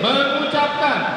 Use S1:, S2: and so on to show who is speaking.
S1: mengucapkan